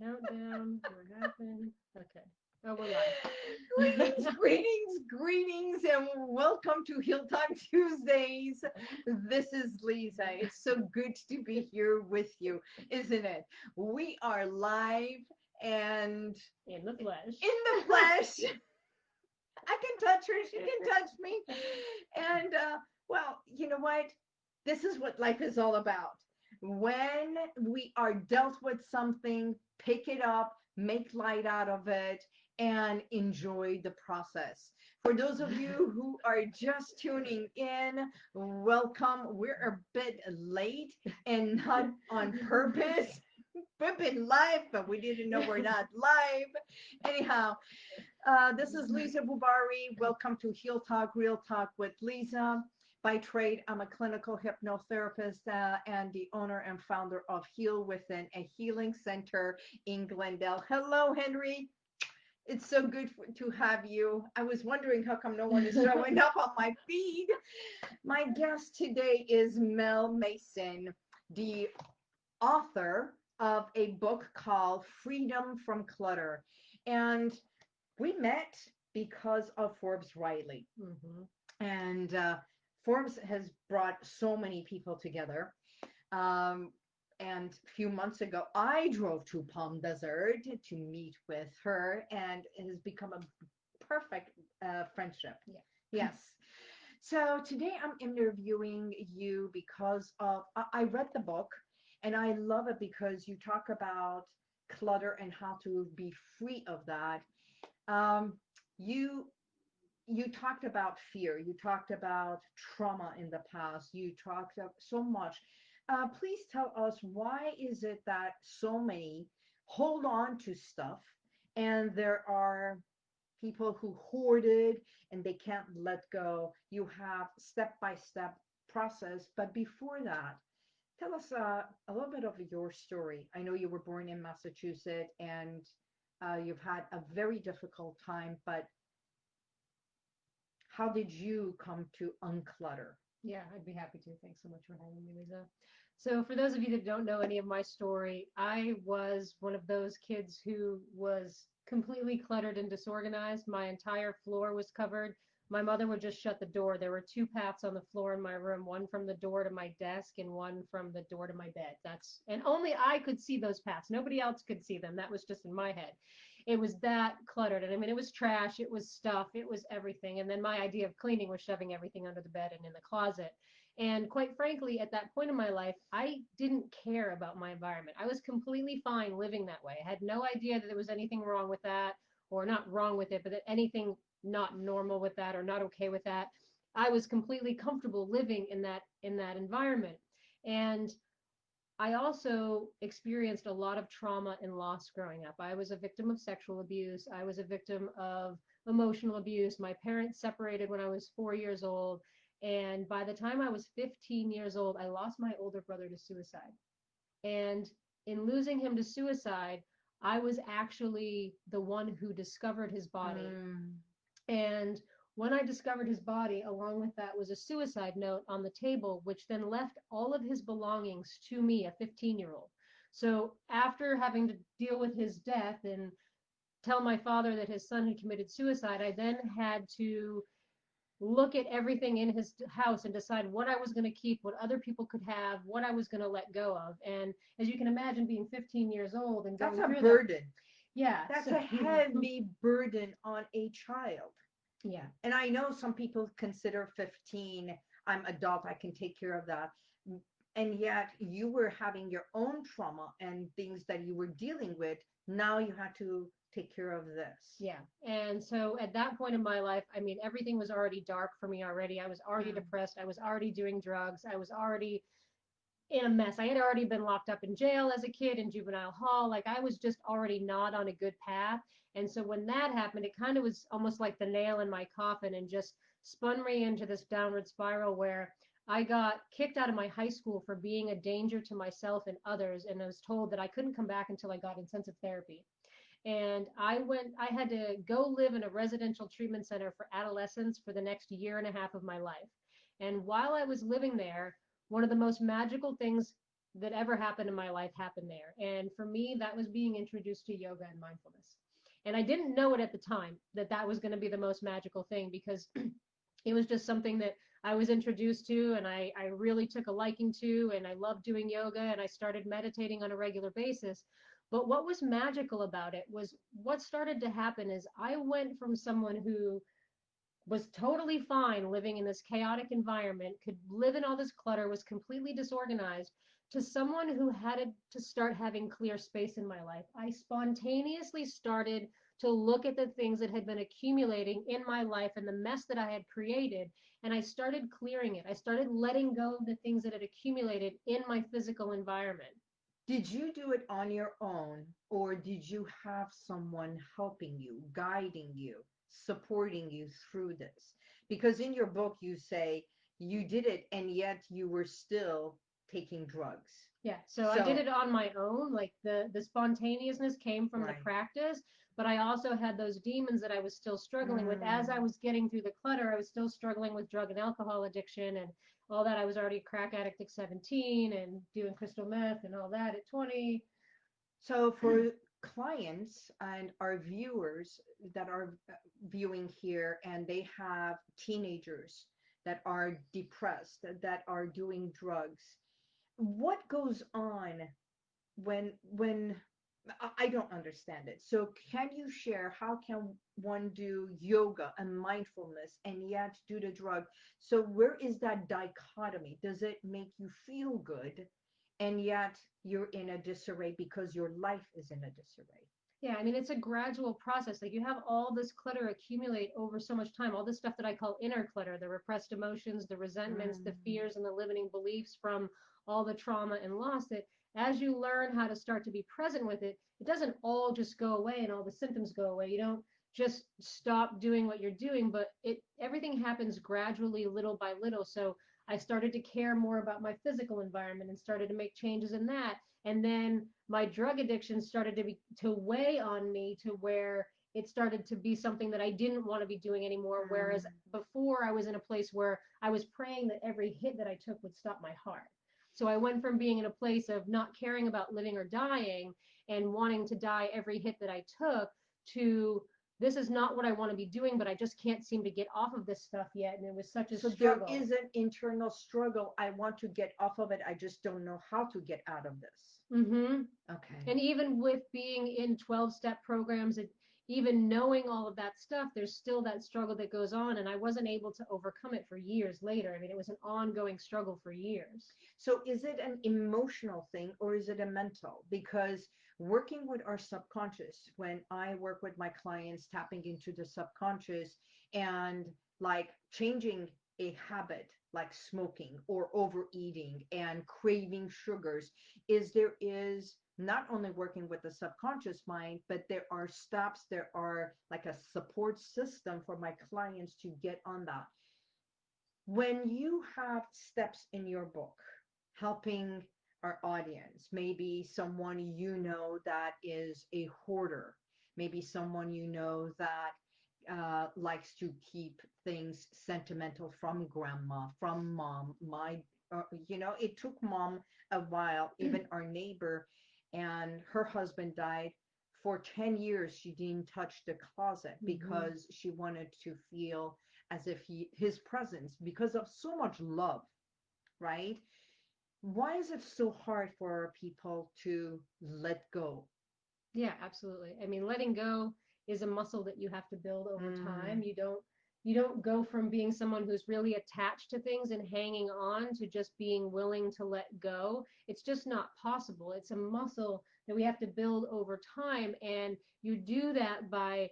three, two, one countdown. what happened? Okay. Oh, we're live. greetings, greetings, greetings, and welcome to Heal Talk Tuesdays. This is Lisa. It's so good to be here with you, isn't it? We are live and In the flesh. in the flesh. I can touch her, she can touch me. And uh, well, you know what? This is what life is all about. When we are dealt with something, pick it up, make light out of it, and enjoy the process. For those of you who are just tuning in, welcome. We're a bit late and not on purpose. We've been live, but we didn't know we're not live. Anyhow, uh, this is Lisa Bubari. Welcome to Heal Talk, Real Talk with Lisa. By trade, I'm a clinical hypnotherapist uh, and the owner and founder of Heal Within, a healing center in Glendale. Hello, Henry. It's so good for, to have you. I was wondering how come no one is showing up on my feed. My guest today is Mel Mason, the author of a book called Freedom from Clutter. And we met because of Forbes Riley. Mhm. And uh, Forbes has brought so many people together. Um, and a few months ago, I drove to Palm Desert to meet with her, and it has become a perfect uh, friendship. Yeah. Yes. So today I'm interviewing you because of I, I read the book, and I love it because you talk about clutter and how to be free of that. Um, you you talked about fear you talked about trauma in the past you talked so much. Uh, please tell us why is it that so many hold on to stuff and there are people who hoarded and they can't let go? You have step by step process but before that tell us uh, a little bit of your story. I know you were born in massachusetts and uh, you've had a very difficult time but how did you come to unclutter? Yeah, I'd be happy to. Thanks so much for having me, Lisa. So, for those of you that don't know any of my story, I was one of those kids who was completely cluttered and disorganized. My entire floor was covered. My mother would just shut the door. There were two paths on the floor in my room, one from the door to my desk and one from the door to my bed. That's and only I could see those paths. Nobody else could see them. That was just in my head. It was that cluttered. And I mean, it was trash, it was stuff, it was everything. And then my idea of cleaning was shoving everything under the bed and in the closet. And quite frankly, at that point in my life, I didn't care about my environment. I was completely fine living that way. I had no idea that there was anything wrong with that, or not wrong with it, but that anything not normal with that or not okay with that. I was completely comfortable living in that in that environment. And I also experienced a lot of trauma and loss growing up. I was a victim of sexual abuse. I was a victim of emotional abuse. My parents separated when I was four years old. And by the time I was 15 years old, I lost my older brother to suicide. And in losing him to suicide, I was actually the one who discovered his body. Mm. And when I discovered his body, along with that was a suicide note on the table, which then left all of his belongings to me, a 15 year old. So after having to deal with his death and tell my father that his son had committed suicide, I then had to look at everything in his house and decide what I was going to keep, what other people could have, what I was going to let go of. And as you can imagine, being 15 years old and That's going a through burden. That, yeah, That's so- a heavy burden on a child. Yeah, And I know some people consider 15, I'm adult, I can take care of that. And yet you were having your own trauma and things that you were dealing with. Now you had to take care of this. Yeah. And so at that point in my life, I mean, everything was already dark for me already. I was already Mm. depressed. I was already doing drugs. I was already in a mess. I had already been locked up in jail as a kid in juvenile hall. Like I was just already not on a good path. And so when that happened, it kind of was almost like the nail in my coffin and just spun me into this downward spiral where I got kicked out of my high school for being a danger to myself and others. And I was told that I couldn't come back until I got intensive therapy and I went I had to go live in a residential treatment center for adolescents for the next year and a half of my life. And while I was living there, one of the most magical things that ever happened in my life happened there. And for me, that was being introduced to yoga and mindfulness. And I didn't know it at the time that that was going to be the most magical thing because it was just something that I was introduced to and I, I really took a liking to. And I loved doing yoga and I started meditating on a regular basis. But what was magical about it was what started to happen is I went from someone who was totally fine living in this chaotic environment, could live in all this clutter, was completely disorganized, to someone who had to start having clear space in my life. I spontaneously started to look at the things that had been accumulating in my life and the mess that I had created, and I started clearing it. I started letting go of the things that had accumulated in my physical environment. Did you do it on your own, or did you have someone helping you, guiding you, supporting you through this? Because in your book, you say you did it and yet you were still taking drugs. Yeah, so, I did it on my own. Like the the spontaneousness came from Right. the practice, but I also had those demons that I was still struggling with. As I Mm. was getting through the clutter, I was still struggling with drug and alcohol addiction and all that. I was already a crack addict at 17 and doing crystal meth and all that at 20. So for clients and our viewers that are viewing here and they have teenagers that are depressed, that are doing drugs, what goes on when when I- don't understand it. So can you share how can one do yoga and mindfulness and yet do the drug? So where is that dichotomy? Does it make you feel good and yet you're in a disarray because your life is in a disarray? Yeah, I mean, it's a gradual process. Like you have all this clutter accumulate over so much time, all this stuff that I call inner clutter, the repressed emotions, the resentments, the Mm. fears, and the limiting beliefs from all the trauma and loss that as you learn how to start to be present with it, it doesn't all just go away and all the symptoms go away. You don't just stop doing what you're doing, but it everything happens gradually, little by little. So I started to care more about my physical environment and started to make changes in that. And then my drug addiction started to be to weigh on me to where it started to be something that I didn't want to be doing anymore. Whereas Mm. before I was in a place where I was praying that every hit that I took would stop my heart. So I went from being in a place of not caring about living or dying and wanting to die every hit that I took to this is not what I want to be doing, but I just can't seem to get off of this stuff yet. And it was such a So struggle. there is an internal struggle. I want to get off of it. I just don't know how to get out of this. Mm-hmm. Okay. And even with being in 12 step programs and even knowing all of that stuff, there's still that struggle that goes on. And I wasn't able to overcome it for years later. I mean, it was an ongoing struggle for years. So is it an emotional thing or is it a mental? Because working with our subconscious, when I work with my clients, tapping into the subconscious and like changing a habit like smoking or overeating and craving sugars, is there is not only working with the subconscious mind, but there are steps, there are like a support system for my clients to get on that. When you have steps in your book, helping our audience, maybe someone you know that is a hoarder, maybe someone you know that uh, likes to keep things sentimental from grandma, from mom. My, uh, you know, it took mom a while, even our neighbor, and her husband died. For 10 years, she didn't touch the closet Mhm. because she wanted to feel as if he his presence because of so much love right why is it so hard for people to let go Yeah, absolutely. I mean, letting go is a muscle that you have to build over Mm. time. You don't you don't go from being someone who's really attached to things and hanging on to just being willing to let go. It's just not possible. It's a muscle that we have to build over time and you do that by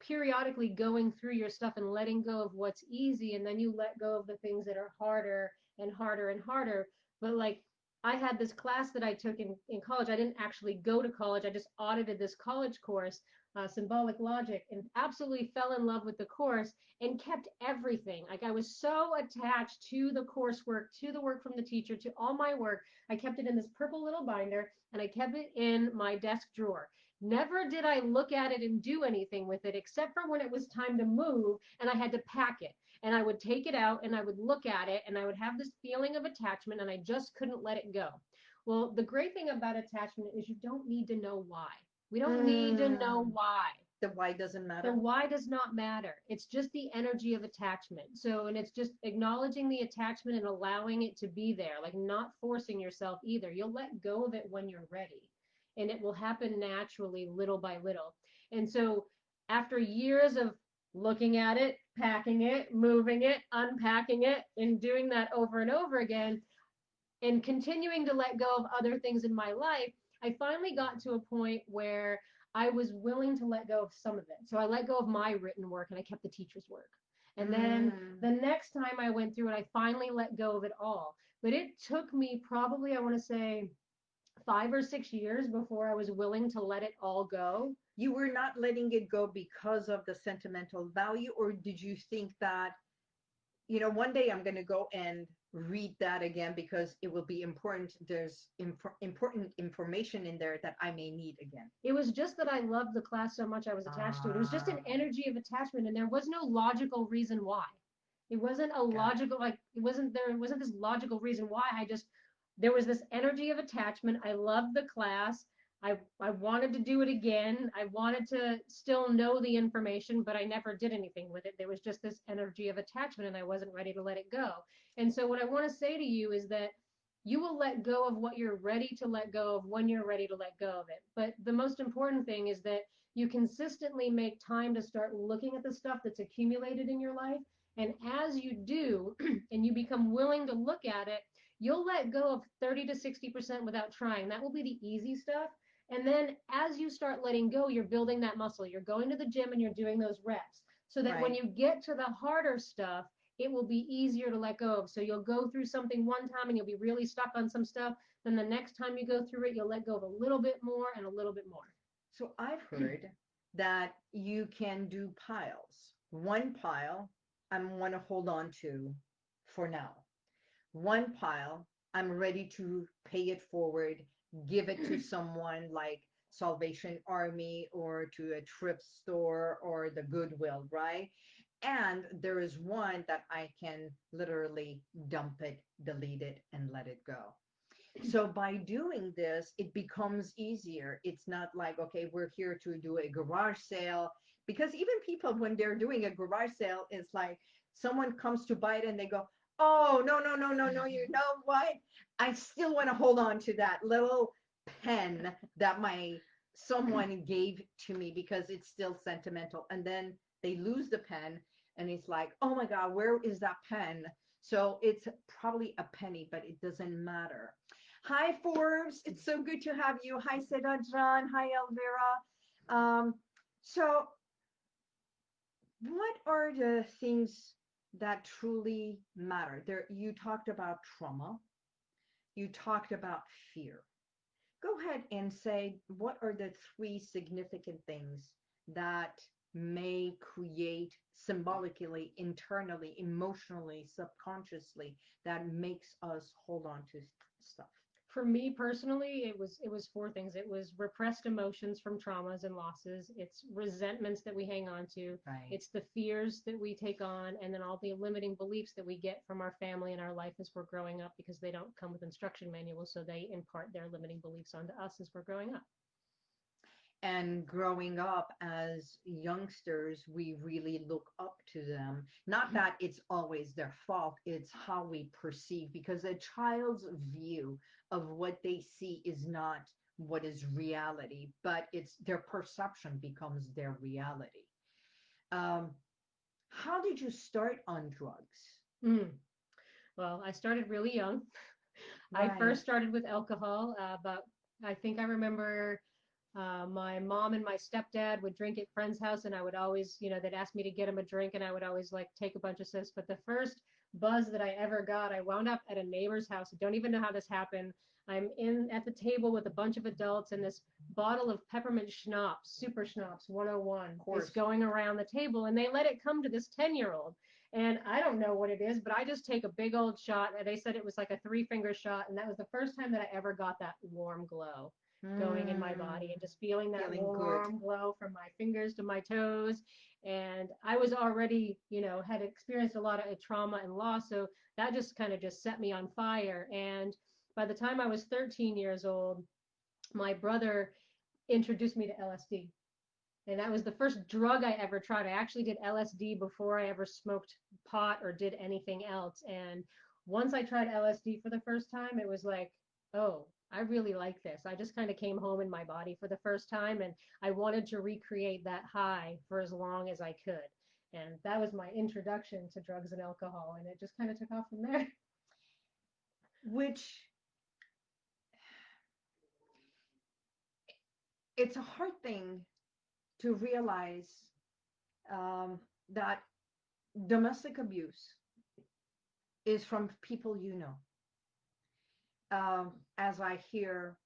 periodically going through your stuff and letting go of what's easy and then you let go of the things that are harder and harder and harder but like i had this class that i took in, in college i didn't actually go to college i just audited this college course uh, symbolic logic and absolutely fell in love with the course and kept everything like i was so attached to the coursework to the work from the teacher to all my work i kept it in this purple little binder and i kept it in my desk drawer Never did I look at it and do anything with it except for when it was time to move and I had to pack it. and I would take it out and I would look at it and I would have this feeling of attachment and I just couldn't let it go. Well, the great thing about attachment is you don't need to know why. We don't need to know Mm. why. The why doesn't matter. The why does not matter. It's just the energy of attachment. So, and it's just acknowledging the attachment and allowing it to be there, like not forcing yourself either. You'll let go of it when you're ready, and it will happen naturally, little by little. And so, after years of looking at it, packing it, moving it, unpacking it, and doing that over and over again, and continuing to let go of other things in my life, I finally got to a point where I was willing to let go of some of it. So I let go of my written work and I kept the teacher's work. And then Mm. the next time I went through it, I finally let go of it all. But it took me probably, I want to say, five or six years before I was willing to let it all go. you were not letting it go because of the sentimental value, or did you think that, you know, one day I'm going to go and read that again because it will be important. There's inf- important information in there that I may need again. It was just that I loved the class so much I was attached to it. It was just an Ah. energy of attachment, and there was no logical reason why. It wasn't a Got it. logical like it wasn't there it wasn't this logical reason why. I just there was this energy of attachment. I loved the class. I I wanted to do it again. I wanted to still know the information, but I never did anything with it. There was just this energy of attachment, and I wasn't ready to let it go. And so what I want to say to you is that you will let go of what you're ready to let go of when you're ready to let go of it. But the most important thing is that you consistently make time to start looking at the stuff that's accumulated in your life. And as you do, and you become willing to look at it, you'll let go of 30 to 60% without trying. That will be the easy stuff. And then as you start letting go, you're building that muscle. You're going to the gym and you're doing those reps so that when you get to the harder stuff, it will be easier to let go of. So you'll go through something one time and you'll be really stuck on some stuff. Then the next time you go through it, you'll let go of a little bit more and a little bit more. So I've hmm. heard that you can do piles. One pile I'm want to hold on to for now. One pile I'm ready to pay it forward, give it to someone like Salvation Army or to a thrift store or the Goodwill, right? And there is one that I can literally dump it, delete it, and let it go. So by doing this, it becomes easier. It's not like, okay, we're here to do a garage sale. Because even people, when they're doing a garage sale, it's like someone comes to buy it and they go, oh, no, no, no, no, no, you know what? I still want to hold on to that little pen that my someone gave to me because it's still sentimental. And then they lose the pen and it's like, oh my God, where is that pen? So it's probably a penny, but it doesn't matter. Hi, Forbes. It's so good to have you. Hi, Seda John. Hi, Elvira. Um, so, what are the things that truly matter? There, you talked about trauma. You talked about fear. Go ahead and say what are the three significant things that may create symbolically, internally, emotionally, subconsciously that makes us hold on to stuff. For me personally, it was it was four things. It was repressed emotions from traumas and losses. It's resentments that we hang on to. Right. It's the fears that we take on, and then all the limiting beliefs that we get from our family and our life as we're growing up because they don't come with instruction manuals, so they impart their limiting beliefs onto us as we're growing up. and growing up as youngsters, we really look up to them. Not mm-hmm. that it's always their fault, it's how we perceive, because a child's view of what they see is not what is reality, but it's their perception becomes their reality. Um, how did you start on drugs? Mm. Well, I started really young. I first started with alcohol, uh, but I think I remember uh, my mom and my stepdad would drink at friends' house, and I would always, you know, they'd ask me to get them a drink, and I would always like take a bunch of sips. But the first buzz that I ever got, I wound up at a neighbor's house. I don't even know how this happened. I'm in at the table with a bunch of adults, and this bottle of peppermint schnapps, super schnapps 101, course. is going around the table, and they let it come to this 10 year old. And I don't know what it is, but I just take a big old shot. And they said it was like a three finger shot. And that was the first time that I ever got that warm glow going in my mm. body and just feeling that Feeling good. warm glow from my fingers to my toes. And I was already, you know, had experienced a lot of trauma and loss. So that just kind of just set me on fire. And by the time I was 13 years old, my brother introduced me to LSD. And that was the first drug I ever tried. I actually did LSD before I ever smoked pot or did anything else. And once I tried LSD for the first time, it was like, oh, I really like this. I just kind of came home in my body for the first time and I wanted to recreate that high for as long as I could. And that was my introduction to drugs and alcohol. And it just kind of took off from there. which it's a hard thing to realize um, that domestic abuse is from people you know. Um, as I hear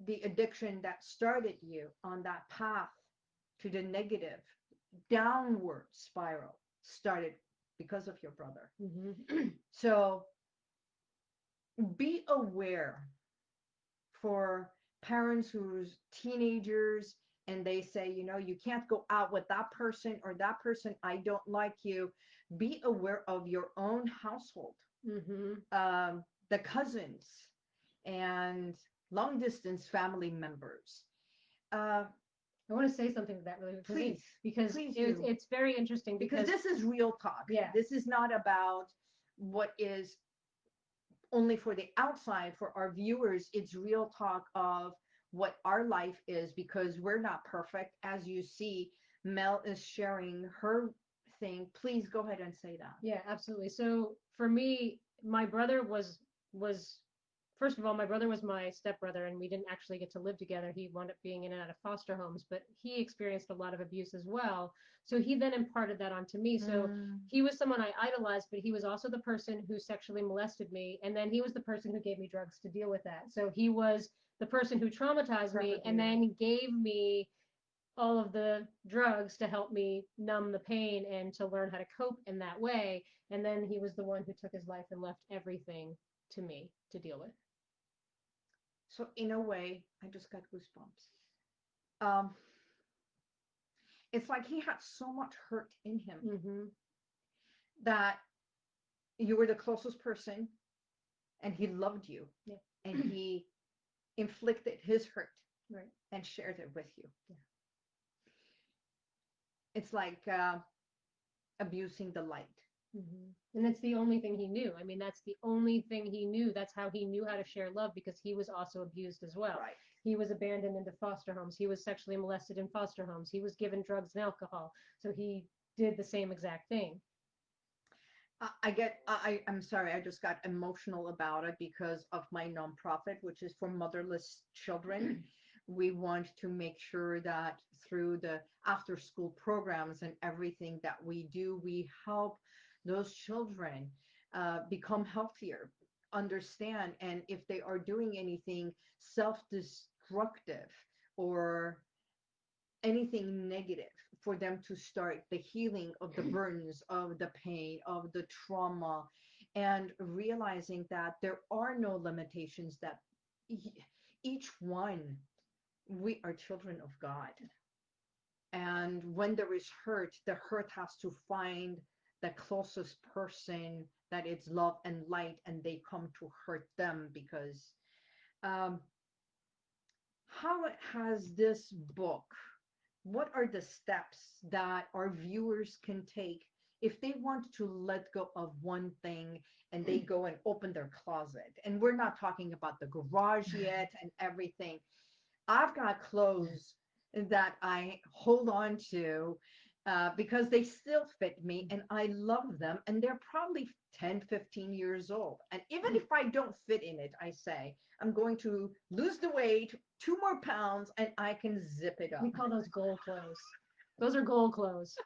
the addiction that started you on that path to the negative downward spiral started because of your brother. Mhm. So be aware for parents who's teenagers and they say, you know, you can't go out with that person or that person, I don't like you. Be aware of your own household, Mhm. um, the cousins and long distance family members. Uh, I want to say something to that really quickly please, because please it's, it's very interesting because because, this is real talk. Yeah. This is not about what is only for the outside, for our viewers. It's real talk of what our life is because we're not perfect. As you see, Mel is sharing her thing. Please go ahead and say that. yeah, absolutely. So for me, my brother was was first of all, my brother was my stepbrother, and we didn't actually get to live together. He wound up being in and out of foster homes, but he experienced a lot of abuse as well. So he then imparted that onto me. So Mm, he was someone I idolized, but he was also the person who sexually molested me. And then he was the person who gave me drugs to deal with that. So he was the person who traumatized me and then gave me all of the drugs to help me numb the pain and to learn how to cope in that way. And then he was the one who took his life and left everything to me to deal with. so in a way, I just got goosebumps. Um, it's like he had so much hurt in him hmm that you were the closest person and he loved you Yeah. and he inflicted his hurt Right. and shared it with you Yeah. it's like uh, abusing the light hmm And it's the only thing he knew. I mean, that's the only thing he knew. That's how he knew how to share love because he was also abused as well. right He was abandoned into foster homes. He was sexually molested in foster homes. He was given drugs and alcohol. So he did the same exact thing. I, get I- i'm sorry i just got emotional about it because of my nonprofit which is for motherless children we want to make sure that through the after school programs and everything that we do we help those children uh, become healthier understand and if they are doing anything self-destructive or anything negative for them to start the healing of the burdens of the pain of the trauma and realizing that there are no limitations that each one we are children of god. And when there is hurt the hurt has to find the closest person that it's love and light and they come to hurt them because um how has this book what are the steps that our viewers can take if they want to let go of one thing and they go and open their closet? And we're not talking about the garage yet and everything. I've got clothes that i hold on to uh, because they still fit me and i love them and they're probably 10 15 years old and even if i don't fit in it i say i'm going to lose the weight two more pounds and i can zip it up We call those goal clothes. Those are goal clothes.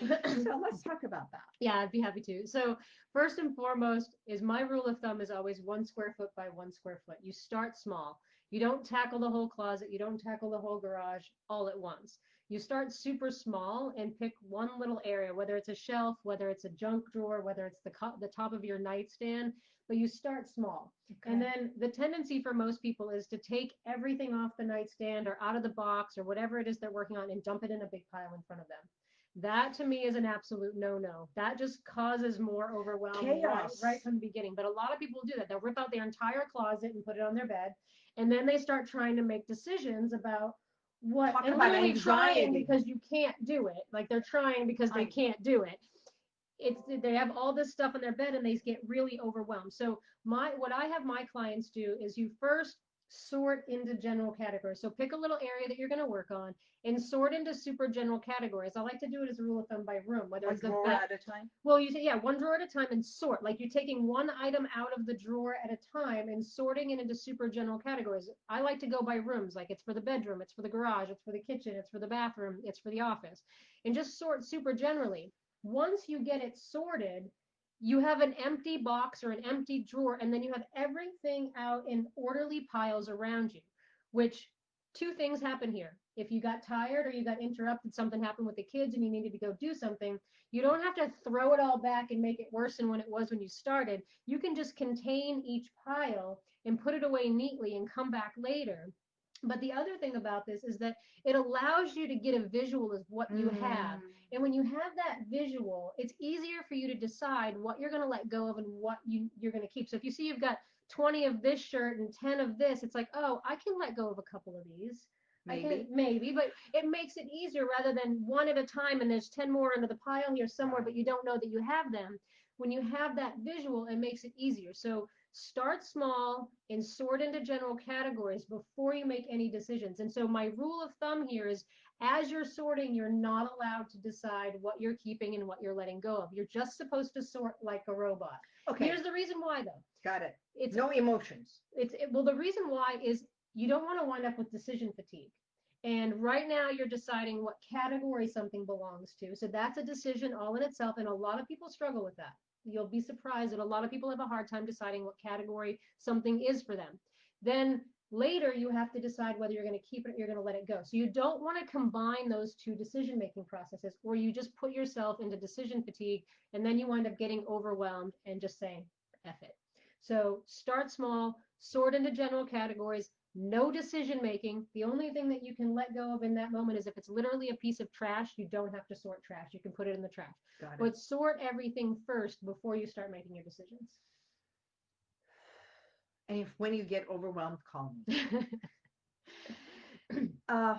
so let's talk about that. Yeah, I'd be happy to. So first and foremost is my rule of thumb is always one square foot by one square foot. You start small. You don't tackle the whole closet. You don't tackle the whole garage all at once. You start super small and pick one little area, whether it's a shelf, whether it's a junk drawer, whether it's the the top of your nightstand, but you start small. And then the tendency for most people is to take everything off the nightstand or out of the box or whatever it is they're working on and dump it in a big pile in front of them. That to me is an absolute no-no. That just causes more overwhelm right, Chaos. right from the beginning. But a lot of people do that. They'll rip out their entire closet and put it on their bed, and then they start trying to make decisions about what Talk and about literally trying because you can't do it. Like they're trying because they can't do it. It's they have all this stuff in their bed and they get really overwhelmed. So my what I have my clients do is you first sort into general categories. So pick a little area that you're going to work on and sort into super general categories. I like to do it as a rule of thumb by room, whether One it's the drawer at a time. Well, you say, yeah, one drawer at a time and sort. Like you're taking one item out of the drawer at a time and sorting it into super general categories. I like to go by rooms, like it's for the bedroom, it's for the garage, it's for the kitchen, it's for the bathroom, it's for the office, and just sort super generally. Once you get it sorted, you have an empty box or an empty drawer, and then you have everything out in orderly piles around you, which two things happen here. If you got tired or you got interrupted, something happened with the kids and you needed to go do something, you don't have to throw it all back and make it worse than when it was when you started. You can just contain each pile and put it away neatly and come back later. But the other thing about this is that it allows you to get a visual of what you have. Mm. And when you have that visual, it's easier for you to decide what you're going to let go of and what you, you're going to keep. So if you see you've got 20 of this shirt and 10 of this, it's like, oh, I can let go of a couple of these. Maybe. can, maybe, but it makes it easier rather than one at a time and there's 10 more under the pile here somewhere, but you don't know that you have them. When you have that visual, it makes it easier. So start small and sort into general categories before you make any decisions. And so my rule of thumb here is as you're sorting, you're not allowed to decide what you're keeping and what you're letting go of. You're just supposed to sort like a robot. Okay. Here's the reason why though. Got it. It's No emotions. it's it, well the reason why is you don't want to wind up with decision fatigue and right now you're deciding what category something belongs to so that's a decision all in itself and a lot of people struggle with that you'll be surprised that a lot of people have a hard time deciding what category something is for them then later you have to decide whether you're going to keep it or you're going to let it go so you don't want to combine those two decision making processes or you just put yourself into decision fatigue and then you wind up getting overwhelmed and just saying F it. So start small, sort into general categories, no decision making. The only thing that you can let go of in that moment is if it's literally a piece of trash, you don't have to sort trash. You can put it in the trash. But sort everything first before you start making your decisions. and if when you get overwhelmed, call me. Uh,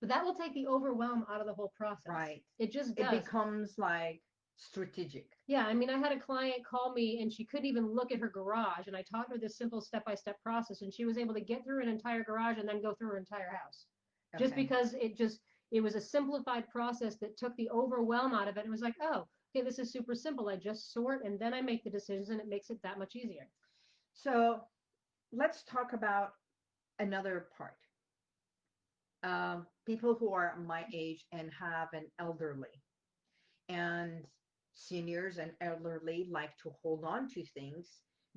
but that will take the overwhelm out of the whole process. right. It just It becomes like strategic. Yeah, I mean, I had a client call me and she couldn't even look at her garage, and I taught her this simple step-by-step process, and she was able to get through an entire garage and then go through her entire house, just because it just it was a simplified process that took the overwhelm out of it. It was like, oh, okay, this is super simple. I just sort and then I make the decisions, and it makes it that much easier. So let's talk about another part. Um, people who are my age and have an elderly, and seniors and elderly like to hold on to things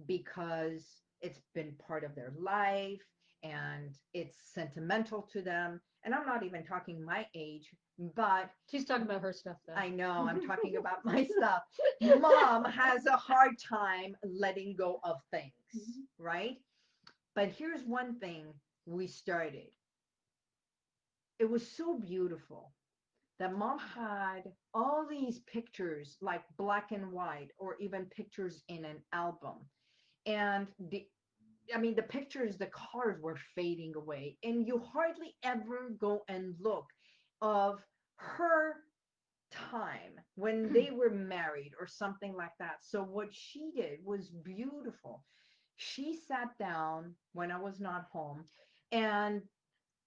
because it's been part of their life and it's sentimental to them. And I'm not even talking my age, but She's talking about her stuff though. I know I'm talking about my stuff. Mom has a hard time letting go of things, Mhm. right? But here's one thing we started. It was so beautiful that mom had all these pictures, like black and white, or even pictures in an album. And the I mean, the pictures, the colors were fading away, and you hardly ever go and look of her time when they were married or something like that. So what she did was beautiful. She sat down when I was not home and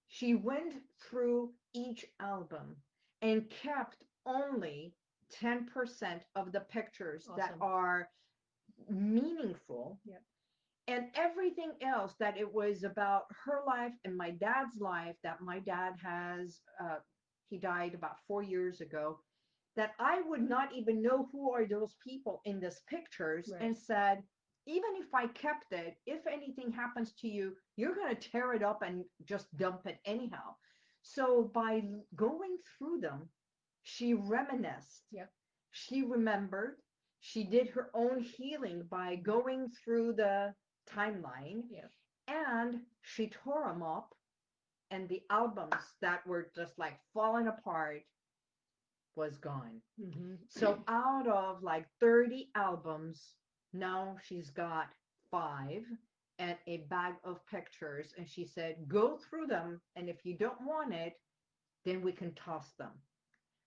she went through each album and kept only 10% of the pictures that are meaningful. Yep. And everything else that it was about her life and my dad's life that my dad has uh, he died about four years ago that i would not even know who are those people in these pictures Right. and said even if i kept it if anything happens to you you're going to tear it up and just dump it anyhow So by going through them, she reminisced. Yep. She remembered. She did her own healing by going through the timeline. Yep. And she tore them up. And the albums that were just like falling apart was gone. Mhm. So out of like 30 albums, now she's got five and a bag of pictures. And she said, go through them. And if you don't want it, then we can toss them.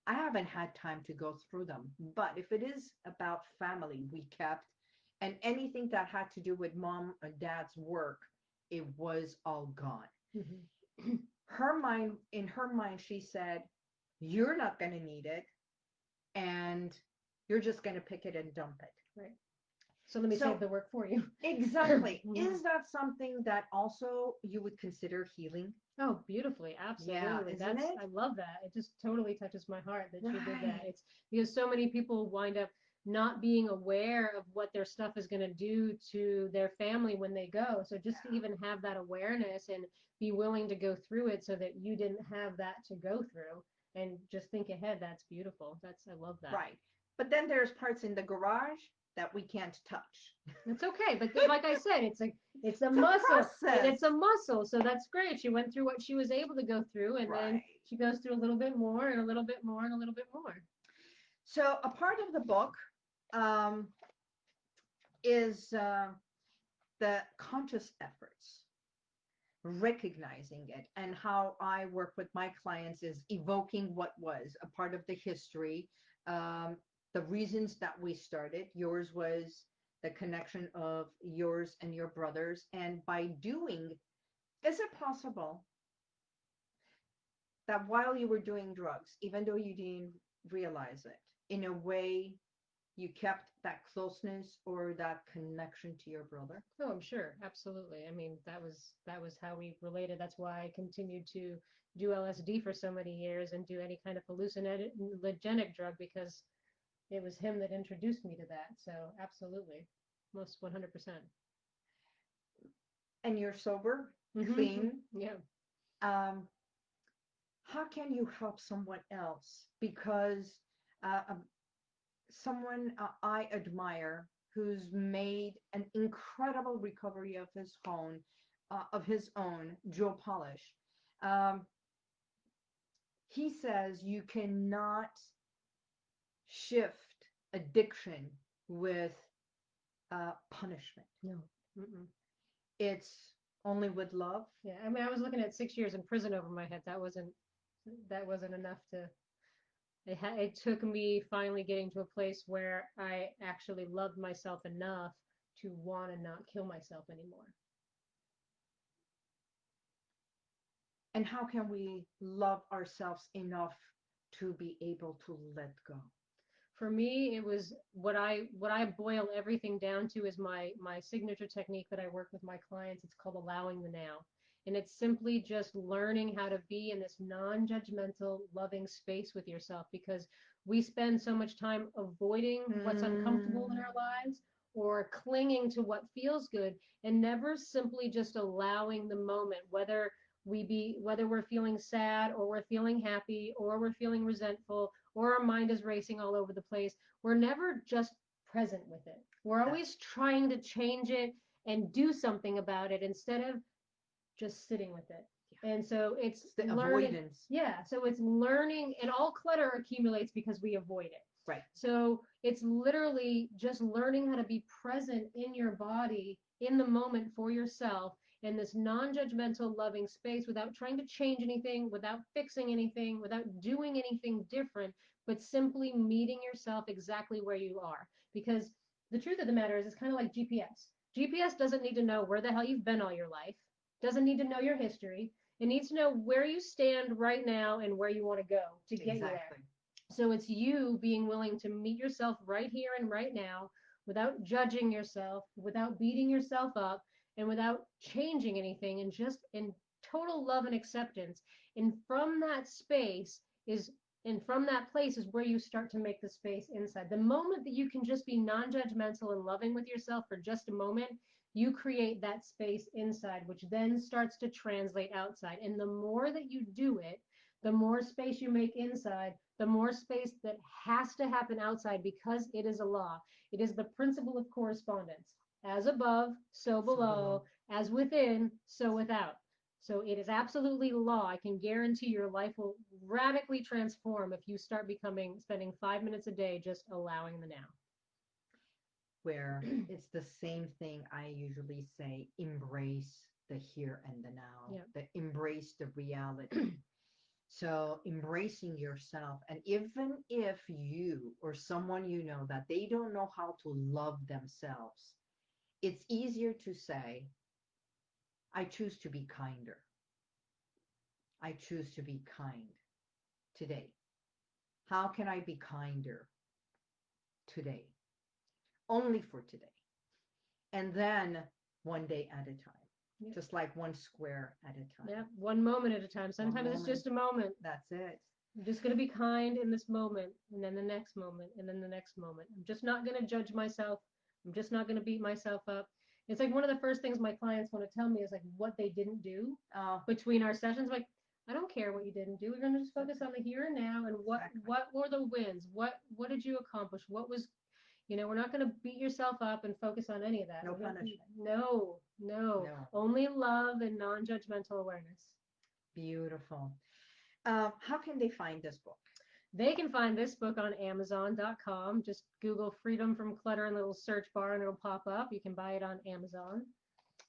I haven't had time to go through them. But if it is about family, we kept, and anything that had to do with mom or dad's work, it was all gone. Mhm. Her mind, in her mind, she said, you're not going to need it. And you're just going to pick it and dump it. So let me So- save the work for you. Exactly. Is that something that also you would consider healing? Oh, beautifully, absolutely. isn't That's it? I love that. It just totally touches my heart that you did that. It's because so many people wind up not being aware of what their stuff is going to do to their family when they go. So just to even have that awareness and be willing to go through it so that you didn't have that to go through and just think ahead, that's beautiful. That's I love that. Right. But then there's parts in the garage that we can't touch. It's okay, but like I said, it's a it's a It's muscle. And it's a muscle, so that's great. She went through what she was able to go through, and then she goes through a little bit more, and a little bit more, and a little bit more. So a part of the book um, is uh, the conscious efforts, recognizing it, and how I work with my clients is evoking what was a part of the history, um, the reasons that we started. Yours was the connection of yours and your brothers, and by doing, is it possible that while you were doing drugs, even though you didn't realize it, in a way you kept that closeness or that connection to your brother? Oh, I'm sure, absolutely. I mean, that was that was how we related. That's why I continued to do LSD for so many years and do any kind of hallucinogenic drug because it was him that introduced me to that. So absolutely, most 100%. And you're sober, Mhm. clean. Yeah. Um, how can you help someone else? Because uh, um, someone uh, I admire who's made an incredible recovery of his own, uh, of his own, Joe Polish. Um, he says you cannot shift addiction with uh, punishment. No. Mm-mm. It's only with love. Yeah, I mean, I was looking at six years in prison over my head. That wasn't that wasn't enough to. It ha- it took me finally getting to a place where I actually loved myself enough to want to not kill myself anymore. And how can we love ourselves enough to be able to let go? For me, it was what I what I boil everything down to is my my signature technique that I work with my clients. It's called allowing the now. And it's simply just learning how to be in this non judgmental, loving space with yourself because we spend so much time avoiding what's uncomfortable in our mm. lives or clinging to what feels good and never simply just allowing the moment, whether we be whether we're feeling sad or we're feeling happy or we're feeling resentful or our mind is racing all over the place. We're never just present with it. We're always trying to change it and do something about it instead of just sitting with it. And so it's It's the learning. avoidance. Yeah, so it's learning, and all clutter accumulates because we avoid it. Right. So it's literally just learning how to be present in your body in the moment for yourself in this non judgmental, loving space without trying to change anything, without fixing anything, without doing anything different, but simply meeting yourself exactly where you are. Because the truth of the matter is, it's kind of like GPS. GPS doesn't need to know where the hell you've been all your life, doesn't need to know your history. It needs to know where you stand right now and where you want to go to get you there. Exactly. So it's you being willing to meet yourself right here and right now without judging yourself, without beating yourself up, and without changing anything, and just in total love and acceptance. And from that space is, and from that place is where you start to make the space inside. The moment that you can just be non judgmental and loving with yourself for just a moment, you create that space inside, which then starts to translate outside. And the more that you do it, the more space you make inside, the more space that has to happen outside because it is a law. It is the principle of correspondence. As above, so below, as within, so without. So it is absolutely law. I can guarantee your life will radically transform if you start becoming spending five minutes a day just allowing the now. Where it's the same thing I usually say embrace the here and the now, Yep. the embrace the reality. So embracing yourself, and even if you or someone you know that they don't know how to love themselves, it's easier to say, I choose to be kinder. I choose to be kind today. How can I be kinder today? Only for today. And then one day at a time, just like one square at a time. Yeah, one moment at a time. Sometimes it's just a moment. That's it. I'm just going to be kind in this moment, and then the next moment, and then the next moment. I'm just not going to judge myself. I'm just not going to beat myself up. It's like one of the first things my clients want to tell me is like what they didn't do Oh, between our sessions. Like, I don't care what you didn't do. We're going to just focus on the here and now and what Exactly. what were the wins? What what did you accomplish? What was you know, we're not going to beat yourself up and focus on any of that. No punishment. No, no, No. Only love and non-judgmental awareness. beautiful. Uh, how can they find this book? They can find this book on Amazon.com. Just Google Freedom from Clutter in the little search bar and it'll pop up. You can buy it on Amazon.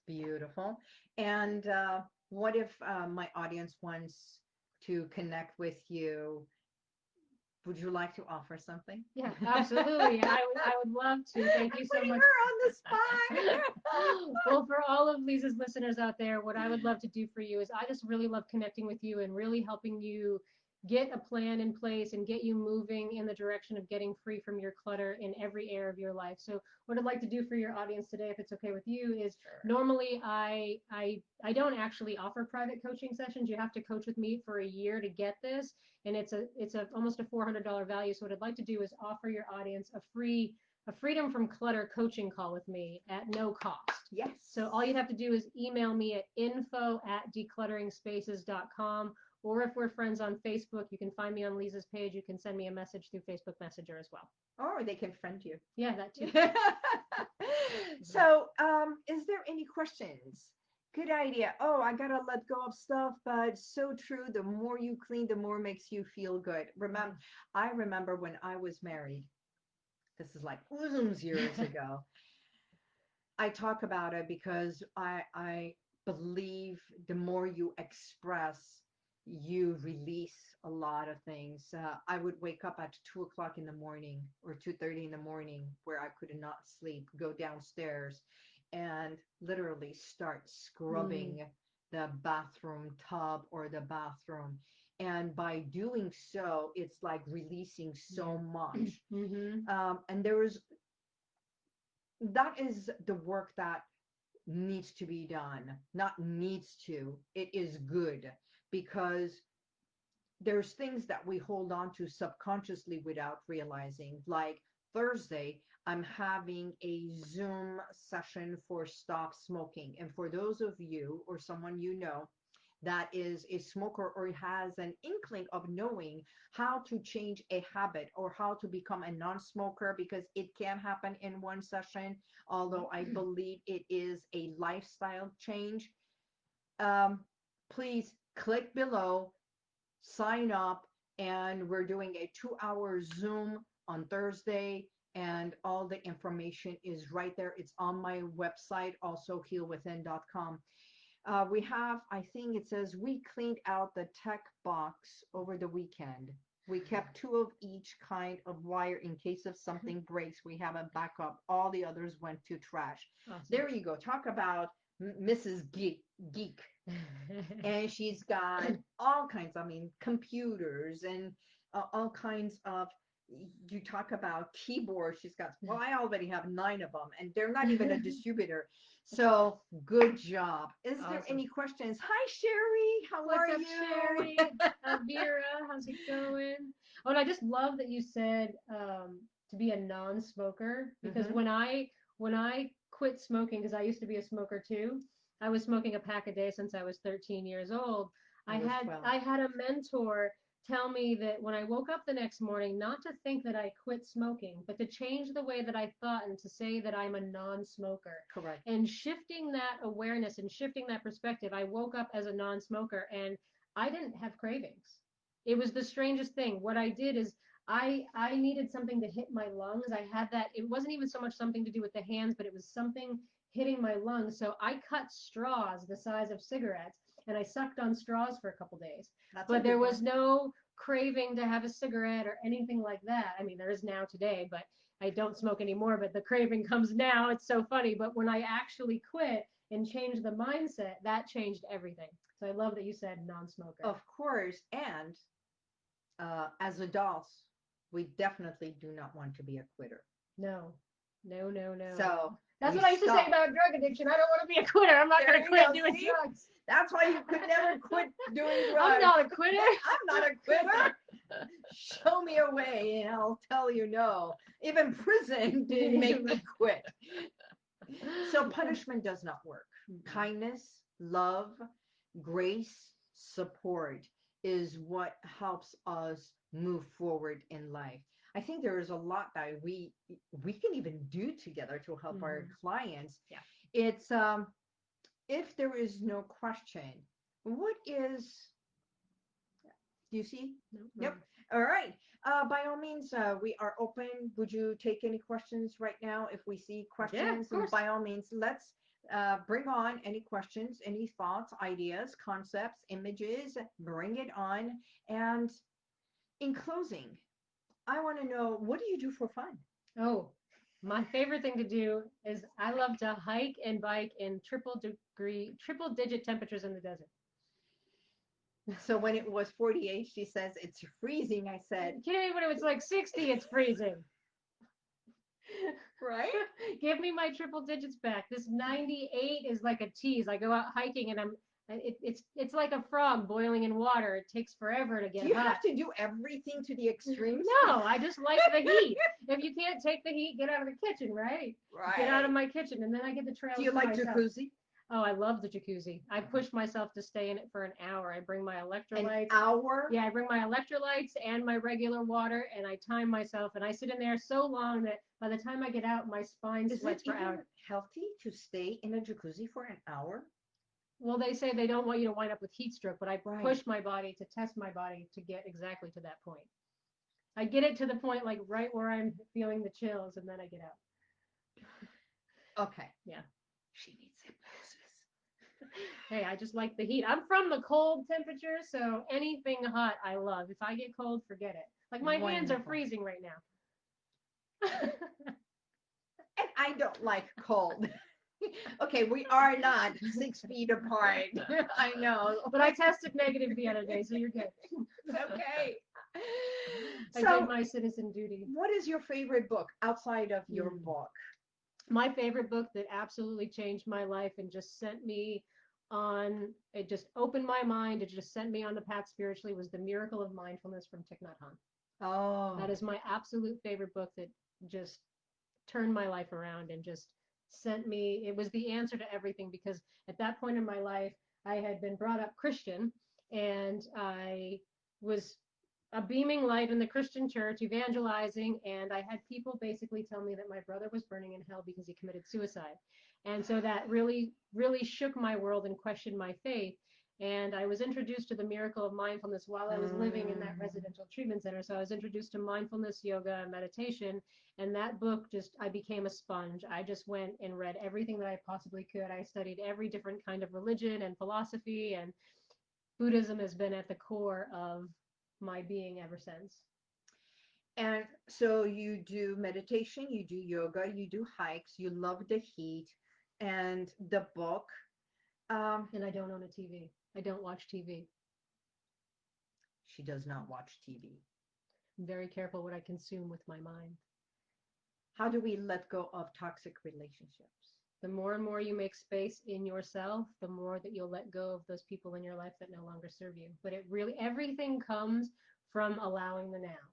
Beautiful. And uh, what if uh, my audience wants to connect with you? Would you like to offer something? Yeah, absolutely. I, would- I would love to. Thank you so Putting much. her on the spot. well, for all of Lisa's listeners out there, what I would love to do for you is I just really love connecting with you and really helping you get a plan in place and get you moving in the direction of getting free from your clutter in every area of your life. So, what I'd like to do for your audience today, if it's okay with you, is normally I I I don't actually offer private coaching sessions. You have to coach with me for a year to get this, and it's a it's a almost a $400 value. So what I'd like to do is offer your audience a free a freedom from clutter coaching call with me at no cost. Yes. So all you'd have to do is email me at info at decluttering-spaces.com, or if we're friends on Facebook, you can find me on Lisa's page. You can send me a message through Facebook Messenger as well. or they can friend you. Yeah, that too. so, um, is there any questions? Good idea. Oh, I gotta let go of stuff, but so true. The more you clean, the more makes you feel good. Remember, I remember when I was married. This is like years ago. I talk about it because I I believe the more you express, you release a lot of things. Uh, I would wake up at two o'clock in the morning or two thirty in the morning where I could not sleep, go downstairs, and literally start scrubbing the bathroom tub or the bathroom. And by doing so, it's like releasing so much Mm-hmm. um, and there is that is the work that needs to be done not needs to it is good because there's things that we hold on to subconsciously without realizing. Like thursday i'm having a zoom session for stop smoking. And for those of you or someone you know that is a smoker or has an inkling of knowing how to change a habit or how to become a non-smoker because it can happen in one session although i believe it is a lifestyle change um, please click below sign up and we're doing a two hour zoom on thursday and all the information is right there it's on my website also healwithin.com uh, we have, I think it says we cleaned out the tech box over the weekend. We kept two of each kind of wire in case of something breaks. We have a backup. All the others went to trash. There you go. Talk about Mrs. Geek. Geek. And she's got all kinds, I mean, computers and uh, all kinds of. You talk about keyboards. She's got, well, I already have nine of them, and they're not even a distributor. So good job. Is there any questions? Hi, Sherry. How What's are up, you? Sherry? Elvira, how's it going? Oh, and I just love that you said um, to be a non-smoker because Mhm. when I when I quit smoking because I used to be a smoker too. I was smoking a pack a day since I was 13 years old. I I had 12. I had a mentor tell me that when I woke up the next morning, not to think that I quit smoking, but to change the way that I thought and to say that I'm a non-smoker. Correct. And shifting that awareness and shifting that perspective, I woke up as a non-smoker and I didn't have cravings. It was the strangest thing. What I did is I I needed something to hit my lungs. I had that. It wasn't even so much something to do with the hands, but it was something hitting my lungs. So I cut straws the size of cigarettes and I sucked on straws for a couple days. That's But there was no craving to have a cigarette or anything like that. I mean, there is now today, but I don't smoke anymore. But the craving comes now. It's so funny. But when I actually quit and changed the mindset, that changed everything. So I love that you said non-smoker. Of course, and uh, as adults, we definitely do not want to be a quitter. No, no, no, no. So that's we what I used to say about drug addiction. I don't want to be a quitter. I'm not going to quit go, doing see? drugs. that's why you could never quit doing drugs. I'm not a quitter. I'm not a quitter. Show me a way, and I'll tell you no. Even prison didn't make me quit. So punishment does not work. Hmm. Kindness, love, grace, support is what helps us move forward in life. I think there is a lot that we we can even do together to help our Mhm. clients. Yeah. It's um if there is no question, what is do you see? No, Yep. All right. Uh, by all means, uh, we are open. Would you take any questions right now? If we see questions, course. by all means, let's uh, bring on any questions, any thoughts, ideas, concepts, images. Bring it on. And in closing, I want to know what do you do for fun? Oh, my favorite thing to do is I love to hike and bike in triple degree, triple digit temperatures in the desert. So when it was 48, she says it's freezing. I said, Kidding? When it was like 60, it's freezing. right? Give me my triple digits back. This 98 is like a tease. I go out hiking and I'm it, it's it's like a frog boiling in water. It takes forever to get Do you hot. have to do everything to the extremes? No, I just like the heat. If you can't take the heat, get out of the kitchen, right? Right. Get out of my kitchen, and then I get the trails. Do you like myself. jacuzzi? Oh, I love the jacuzzi. I uh-huh. push myself to stay in it for an hour. I bring my electrolytes. An hour? Yeah, I bring my electrolytes and my regular water, and I time myself, and I sit in there so long that by the time I get out, my spine Is sweats it for even hours. healthy to stay in a jacuzzi for an hour? Well, they say they don't want you to wind up with heat stroke, but I Right. push my body to test my body to get exactly to that point. I get it to the point like right where I'm feeling the chills, and then I get out. Okay. Yeah. She needs hypnosis. Hey, I just like the heat. I'm from the cold temperature, so anything hot I love. If I get cold, forget it. Like my hands are freezing right now. And I don't like cold. okay, we are not six feet apart. I know. but I tested negative the other day, so you're good. Okay. I So, did my citizen duty. what is your favorite book outside of your Hmm. book? My favorite book that absolutely changed my life and just sent me on it just opened my mind, it just sent me on the path spiritually was The Miracle of Mindfulness from Thich Nhat Hanh. Oh, That is my absolute favorite book that just turned my life around and just sent me. It was the answer to everything because at that point in my life, I had been brought up Christian and I was a beaming light in the Christian church, evangelizing, and I had people basically tell me that my brother was burning in hell because he committed suicide. And so that really, really shook my world and questioned my faith. And I was introduced to the miracle of mindfulness while I was living in that Mm. residential treatment center. So I was introduced to mindfulness, yoga, and meditation. And that book just, I became a sponge. I just went and read everything that I possibly could. I studied every different kind of religion and philosophy, and Buddhism has been at the core of my being ever since. and so you do meditation, you do yoga, you do hikes, you love the heat, and the book. Um, And I don't own a TV. I don't watch TV. she does not watch TV. I'm very careful what I consume with my mind. How do we let go of toxic relationships? The more and more you make space in yourself, the more that you'll let go of those people in your life that no longer serve you. But it really, everything comes from allowing the now.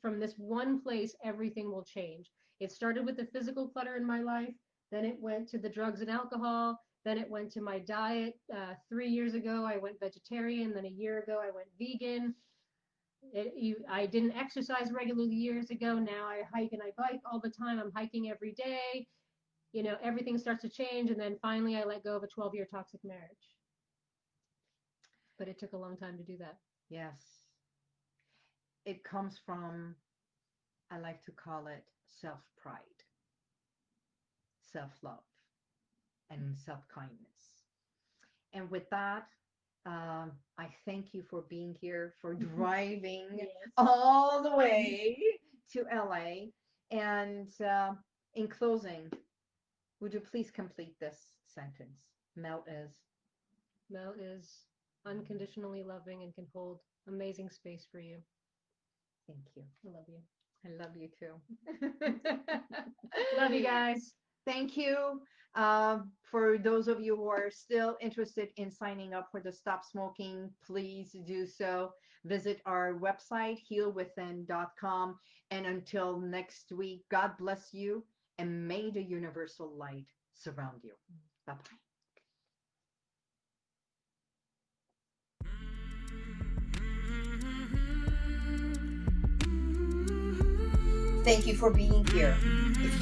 From this one place, everything will change. It started with the physical clutter in my life. Then it went to the drugs and alcohol. Then it went to my diet. Uh, three years ago, I went vegetarian. Then a year ago, I went vegan. It, you, I didn't exercise regularly years ago. Now I hike and I bike all the time. I'm hiking every day. You know, everything starts to change. And then finally, I let go of a 12 year toxic marriage. But it took a long time to do that. Yes. It comes from, I like to call it self pride, self love, and self kindness. And with that, um, I thank you for being here, for driving all the way to LA. And uh, in closing, would you please complete this sentence? Mel is. Mel is unconditionally loving and can hold amazing space for you. Thank you. I love you. I love you too. Love you guys. Thank you. Um, for those of you who are still interested in signing up for the Stop Smoking, please do so. Visit our website, healwithin.com. And until next week, God bless you and may the universal light surround you. Bye bye. Thank you for being here.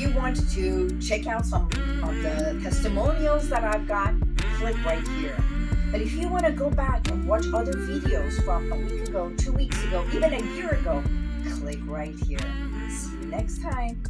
You want to check out some of the testimonials that I've got, click right here. But if you want to go back and watch other videos from a week ago, two weeks ago, even a year ago, click right here. See you next time.